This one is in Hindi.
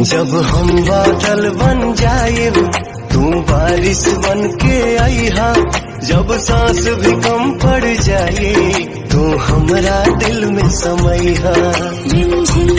जब हम बादल बन जाए, तू बारिश बन के आईहा जब सांस भी कम पड़ जाए, तो तू हमरा दिल में समैहा रिमझिम